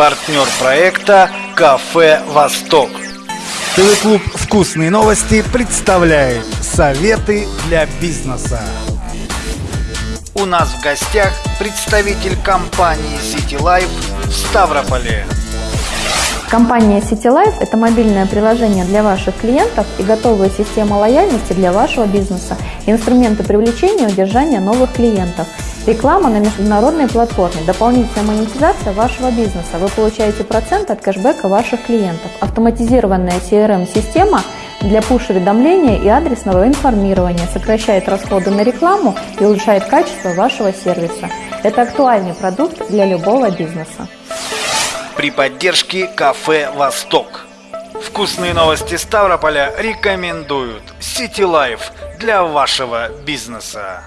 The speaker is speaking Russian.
Партнер проекта «Кафе Восток». ТВ-клуб «Вкусные новости» представляет советы для бизнеса. У нас в гостях представитель компании City Life в Ставрополе. Компания CityLife – это мобильное приложение для ваших клиентов и готовая система лояльности для вашего бизнеса, инструменты привлечения и удержания новых клиентов, реклама на международной платформе, дополнительная монетизация вашего бизнеса. Вы получаете процент от кэшбэка ваших клиентов, автоматизированная CRM-система для пуш-уведомления и адресного информирования, сокращает расходы на рекламу и улучшает качество вашего сервиса. Это актуальный продукт для любого бизнеса при поддержке кафе «Восток». Вкусные новости Ставрополя рекомендуют City Life для вашего бизнеса.